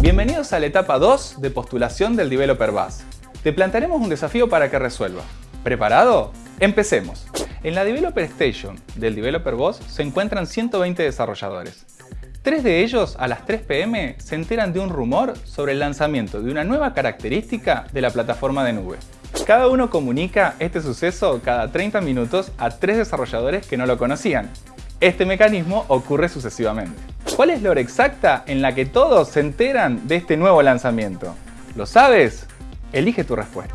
Bienvenidos a la etapa 2 de postulación del Developer Bus. Te plantearemos un desafío para que resuelvas. ¿Preparado? Empecemos. En la Developer Station del Developer Boss se encuentran 120 desarrolladores. Tres de ellos, a las 3 pm, se enteran de un rumor sobre el lanzamiento de una nueva característica de la plataforma de nube. Cada uno comunica este suceso cada 30 minutos a tres desarrolladores que no lo conocían. Este mecanismo ocurre sucesivamente. ¿Cuál es la hora exacta en la que todos se enteran de este nuevo lanzamiento? ¿Lo sabes? Elige tu respuesta.